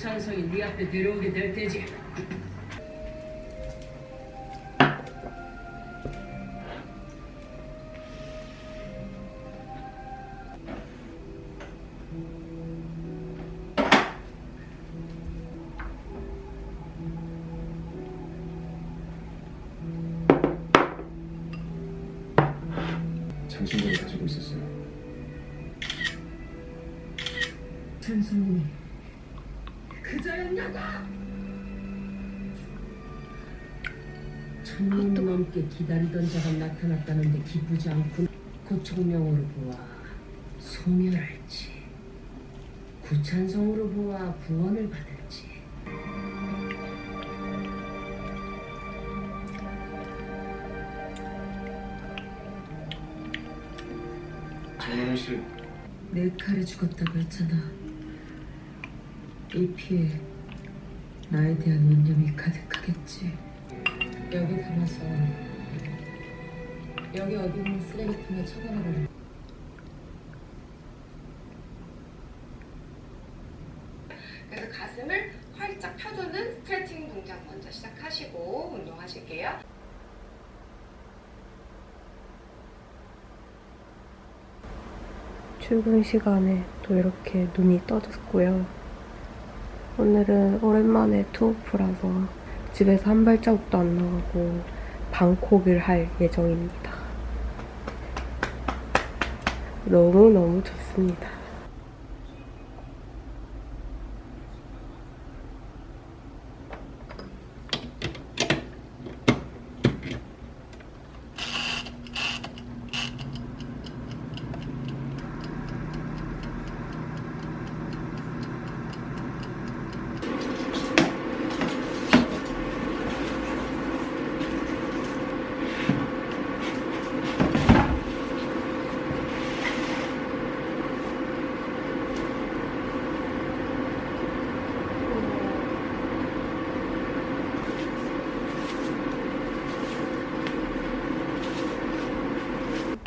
구찬성이 네 앞에 들어오게 될 테지. 천년 넘게 기다리던 자가 나타났다는데 기쁘지 않군. 고총명으로 보아 소멸할지 구찬성으로 보아 구원을 받을지 장현우 씨, 내 칼에 죽었다고 했잖아. 이 피에 나에 대한 원념이 가득하겠지. 여기 담아서 여기 어디 있는 쓰레기통에 처단해버려. 그래서 가슴을 활짝 펴주는 스트레칭 동작 먼저 시작하시고 운동하실게요. 출근 시간에 또 이렇게 눈이 떠졌고요. 오늘은 오랜만에 투어프라서 집에서 한 발자국도 안 나가고 방콕을 할 예정입니다. 너무너무 좋습니다.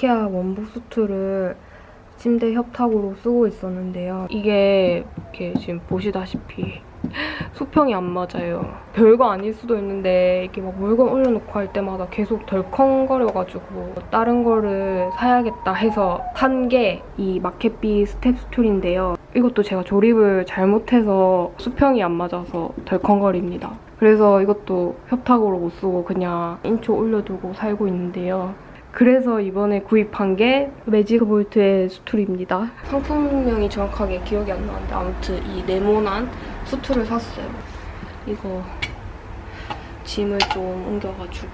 이케아 원목 스툴을 침대 협탁으로 쓰고 있었는데요. 이게 이렇게 지금 보시다시피 수평이 안 맞아요. 별거 아닐 수도 있는데 이게 막 물건 올려놓고 할 때마다 계속 덜컹거려가지고 다른 거를 사야겠다 해서 산 게 이 마켓비 step stool인데요. 이것도 제가 조립을 잘못해서 수평이 안 맞아서 덜컹거립니다. 그래서 이것도 협탁으로 못 쓰고 그냥 인초 올려두고 살고 있는데요. 그래서 이번에 구입한 게 매직 볼트의 수툴입니다. 상품명이 정확하게 기억이 안 나는데 아무튼 이 네모난 수툴을 샀어요. 이거 짐을 좀 옮겨가지고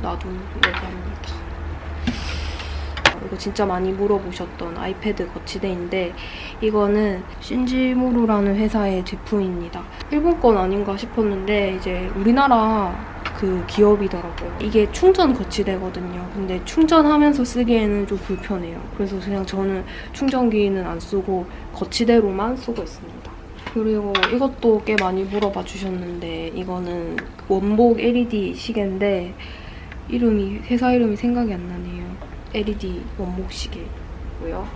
놔두는 예정입니다. 이거 진짜 많이 물어보셨던 아이패드 거치대인데 이거는 신지무루라는 회사의 제품입니다. 일본 건 아닌가 싶었는데 이제 우리나라 그 기업이더라고요. 이게 충전 거치대거든요. 근데 충전하면서 쓰기에는 좀 불편해요. 그래서 그냥 저는 충전기는 안 쓰고 거치대로만 쓰고 있습니다. 그리고 이것도 꽤 많이 물어봐 주셨는데 이거는 원복 LED 시계인데 이름이 회사 이름이 생각이 안 나네요. LED 원목 시계고요.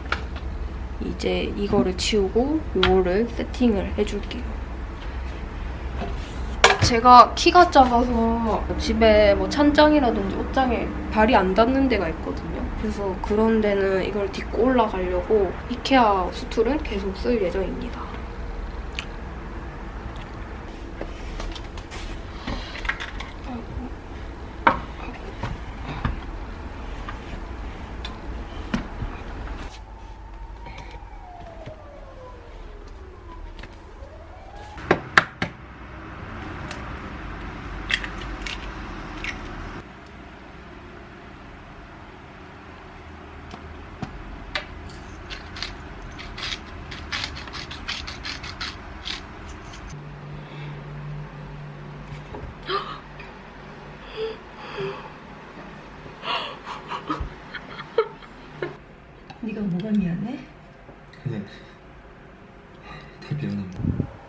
이제 이거를 치우고 이거를 세팅을 해줄게요. 제가 키가 작아서 집에 뭐 찬장이라든지 옷장에 발이 안 닿는 데가 있거든요. 그래서 그런 데는 이걸 딛고 올라가려고 이케아 수툴은 계속 쓸 예정입니다. 네가 뭐가 미안해? 그냥 다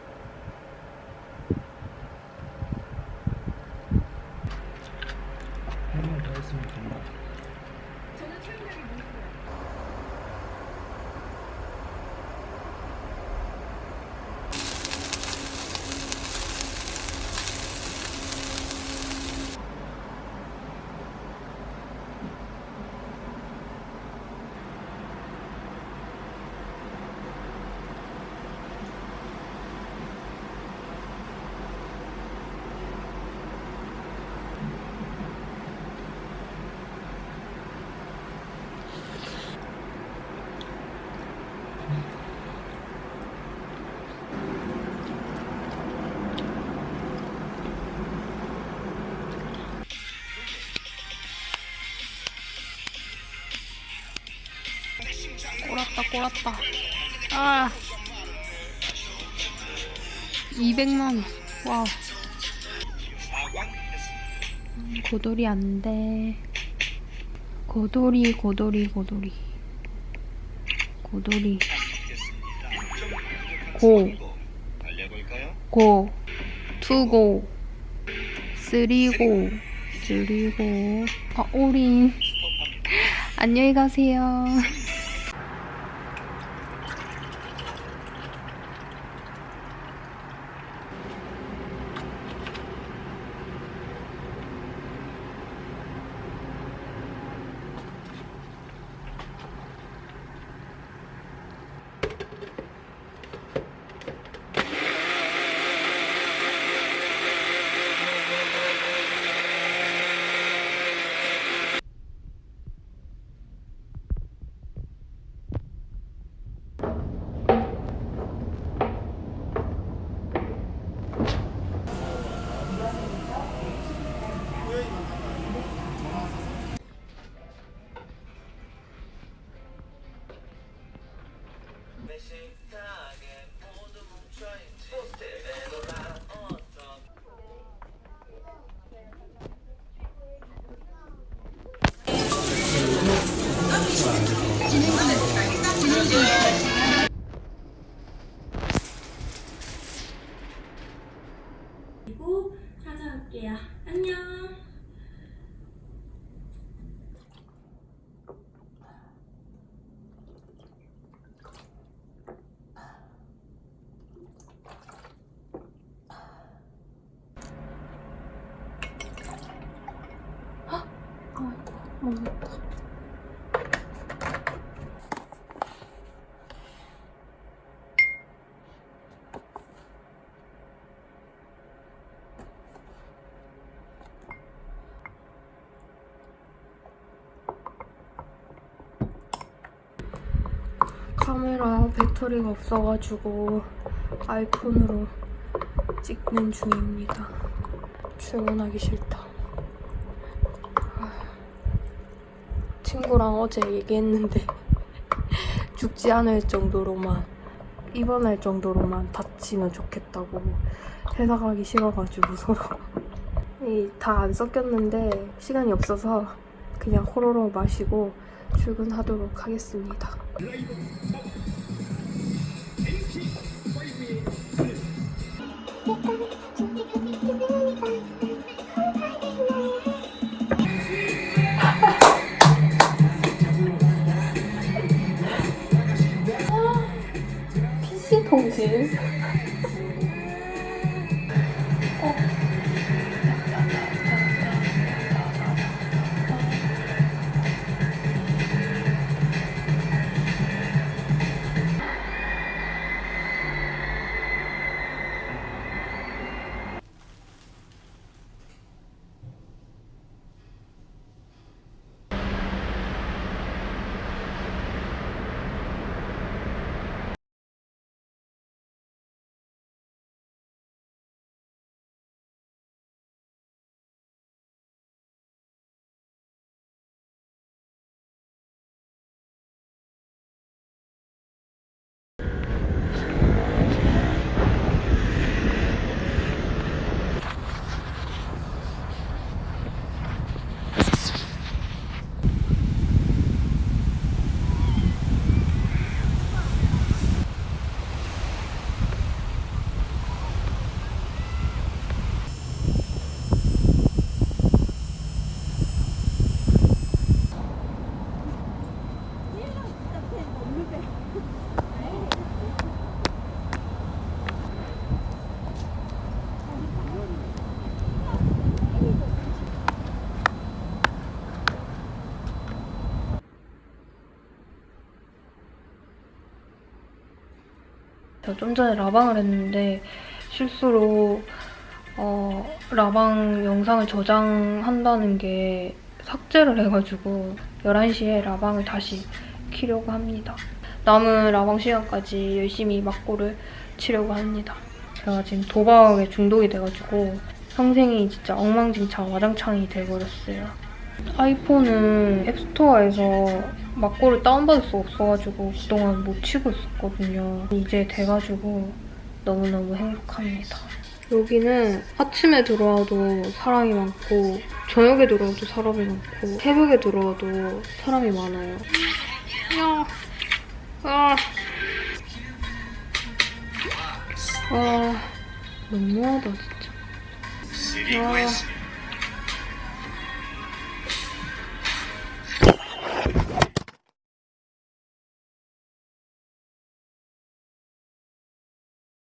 꼬랐다 꼬랐다. 아. 200만원. 와우. 음, 고돌이 안돼. 고돌이 고돌이 고돌이. 고돌이. 고. 고, 투고, 쓰리고, 쓰리고, 아, 오린. 안녕히 가세요. 먹었다. 카메라 배터리가 없어가지고 아이폰으로 찍는 중입니다. 출근하기 싫다. 아, 친구랑 어제 얘기했는데 죽지 않을 정도로만 입원할 정도로만 다치면 좋겠다고 회사 가기 싫어가지고 서로 다 안 섞였는데 시간이 없어서 그냥 호로로 마시고 출근하도록 하겠습니다. 제가 좀 전에 라방을 했는데 실수로 어, 라방 영상을 저장한다는 게 삭제를 해가지고 11시에 라방을 다시 키려고 합니다. 남은 라방 시간까지 열심히 막고를 치려고 합니다. 제가 지금 도박에 중독이 돼가지고 평생이 진짜 엉망진창 와장창이 돼버렸어요. 아이폰은 앱스토어에서 막고를 다운받을 수 없어가지고 그동안 못 치고 있었거든요. 이제 돼가지고 너무너무 행복합니다. 여기는 아침에 들어와도 사람이 많고 저녁에 들어와도 사람이 많고 새벽에 들어와도 사람이 많아요. 야, 아, 아, 너무하다 진짜. 아.